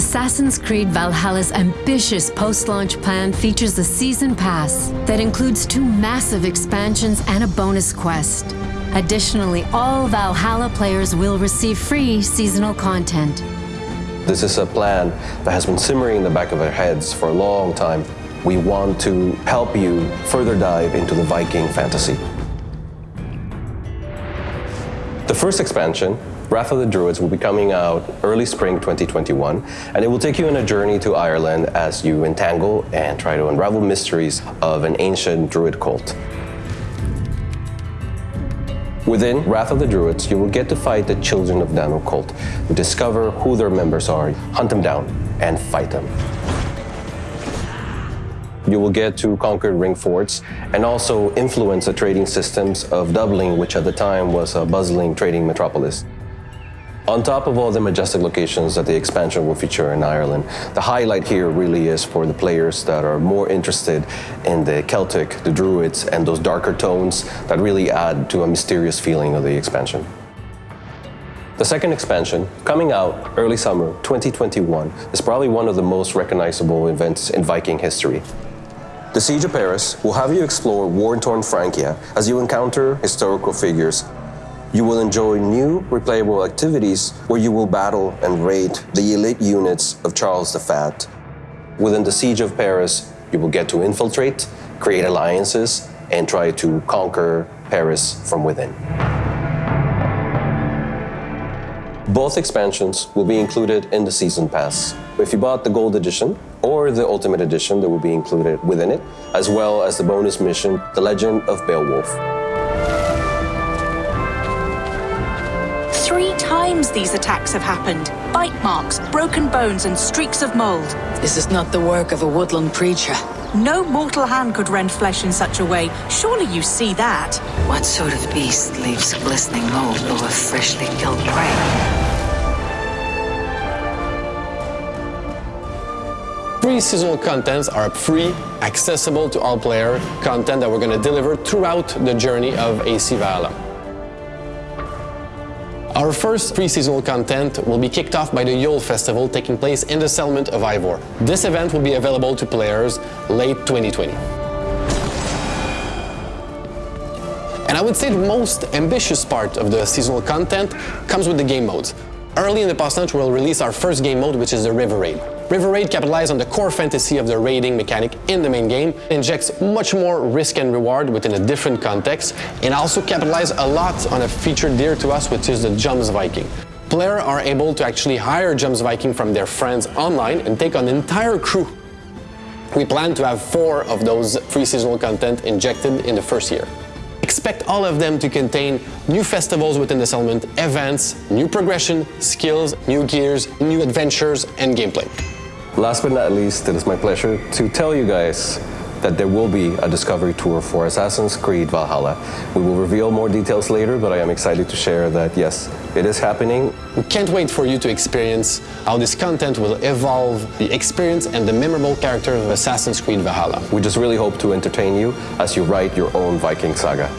Assassin's Creed Valhalla's ambitious post-launch plan features a season pass that includes two massive expansions and a bonus quest. Additionally, all Valhalla players will receive free seasonal content. This is a plan that has been simmering in the back of our heads for a long time. We want to help you further dive into the Viking fantasy. The first expansion Wrath of the Druids will be coming out early spring 2021, and it will take you on a journey to Ireland as you entangle and try to unravel mysteries of an ancient druid cult. Within Wrath of the Druids, you will get to fight the Children of Danu cult, discover who their members are, hunt them down, and fight them. You will get to conquer ring forts and also influence the trading systems of Dublin, which at the time was a bustling trading metropolis. On top of all the majestic locations that the expansion will feature in Ireland, the highlight here really is for the players that are more interested in the Celtic, the Druids, and those darker tones that really add to a mysterious feeling of the expansion. The second expansion, coming out early summer 2021, is probably one of the most recognizable events in Viking history. The Siege of Paris will have you explore war-torn Francia as you encounter historical figures you will enjoy new replayable activities where you will battle and raid the elite units of Charles the Fat. Within the Siege of Paris, you will get to infiltrate, create alliances, and try to conquer Paris from within. Both expansions will be included in the Season Pass. If you bought the Gold Edition or the Ultimate Edition that will be included within it, as well as the bonus mission, The Legend of Beowulf. Three times these attacks have happened. Bite marks, broken bones and streaks of mold. This is not the work of a woodland creature. No mortal hand could rend flesh in such a way. Surely you see that. What sort of beast leaves glistening mold over freshly killed prey? Free seasonal contents are free, accessible to all player content that we're going to deliver throughout the journey of AC Valhalla. Our first pre-seasonal content will be kicked off by the Yule Festival taking place in the settlement of Ivor. This event will be available to players late 2020. And I would say the most ambitious part of the seasonal content comes with the game modes. Early in the post-launch, we'll release our first game mode, which is the River Raid. River Raid capitalizes on the core fantasy of the raiding mechanic in the main game, injects much more risk and reward within a different context, and also capitalizes a lot on a feature dear to us, which is the Jomsviking. Players are able to actually hire Jomsviking from their friends online and take an entire crew. We plan to have four of those free seasonal content injected in the first year. Expect all of them to contain new festivals within the settlement, events, new progression, skills, new gears, new adventures, and gameplay. Last but not least, it is my pleasure to tell you guys that there will be a discovery tour for Assassin's Creed Valhalla. We will reveal more details later, but I am excited to share that yes, it is happening. We can't wait for you to experience how this content will evolve the experience and the memorable character of Assassin's Creed Valhalla. We just really hope to entertain you as you write your own Viking saga.